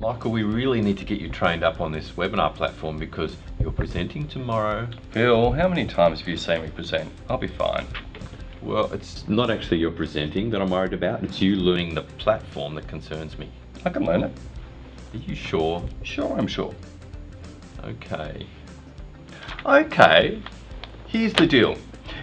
Michael, we really need to get you trained up on this webinar platform because you're presenting tomorrow. Phil, how many times have you seen me present? I'll be fine. Well, it's not actually your presenting that I'm worried about. It's you learning the platform that concerns me. I can learn it. Are you sure? Sure, I'm sure. Okay. Okay, here's the deal.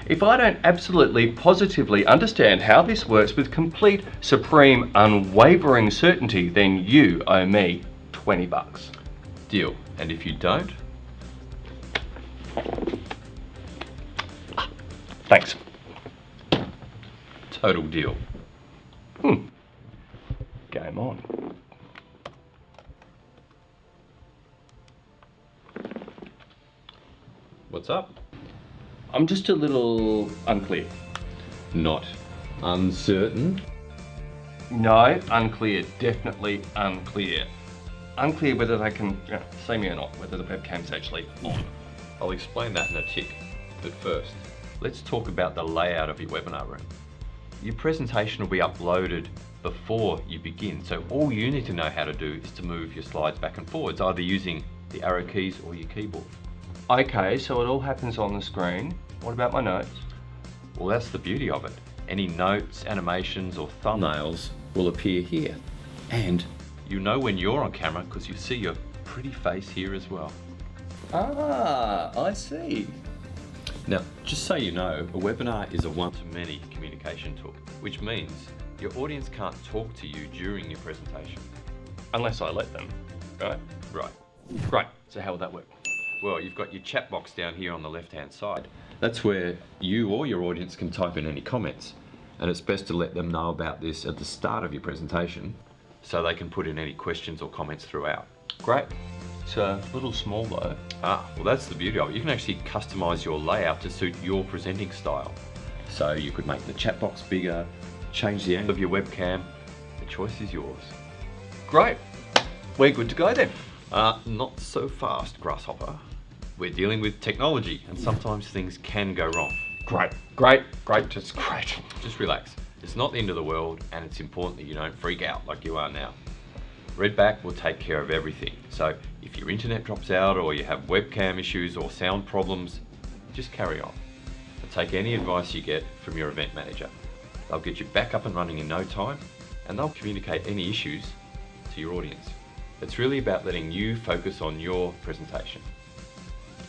If I don't absolutely positively understand how this works with complete, supreme, unwavering certainty, then you owe me 20 bucks. Deal. And if you don't, Thanks. total deal. Hmm. Game on. What's up? I'm just a little unclear. Not uncertain. No, unclear. Definitely unclear. Unclear whether they can see me or not, whether the webcam's actually on. I'll explain that in a tick. But first, let's talk about the layout of your webinar room. Your presentation will be uploaded before you begin, so all you need to know how to do is to move your slides back and forwards, either using the arrow keys or your keyboard. Okay, so it all happens on the screen. What about my notes? Well, that's the beauty of it. Any notes, animations, or thumbnails will appear here. And you know when you're on camera because you see your pretty face here as well. Ah, I see. Now, just so you know, a webinar is a one-to-many communication tool, which means your audience can't talk to you during your presentation. Unless I let them, right? Right. Great, so how will that work? Well, you've got your chat box down here on the left-hand side. That's where you or your audience can type in any comments. And it's best to let them know about this at the start of your presentation so they can put in any questions or comments throughout. Great. It's a little small though. Ah, well that's the beauty of it. You can actually customize your layout to suit your presenting style. So you could make the chat box bigger, change the angle of your webcam. The choice is yours. Great. We're good to go then. Uh, not so fast, Grasshopper. We're dealing with technology and sometimes things can go wrong. Great, great, great, just great. Just relax. It's not the end of the world and it's important that you don't freak out like you are now. Redback will take care of everything. So if your internet drops out or you have webcam issues or sound problems, just carry on. And take any advice you get from your event manager. They'll get you back up and running in no time and they'll communicate any issues to your audience. It's really about letting you focus on your presentation.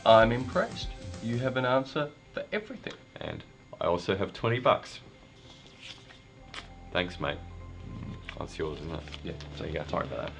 I'm impressed. You have an answer for everything. And I also have 20 bucks. Thanks, mate. That's yours, isn't it? Yeah, so you go. Sorry about that.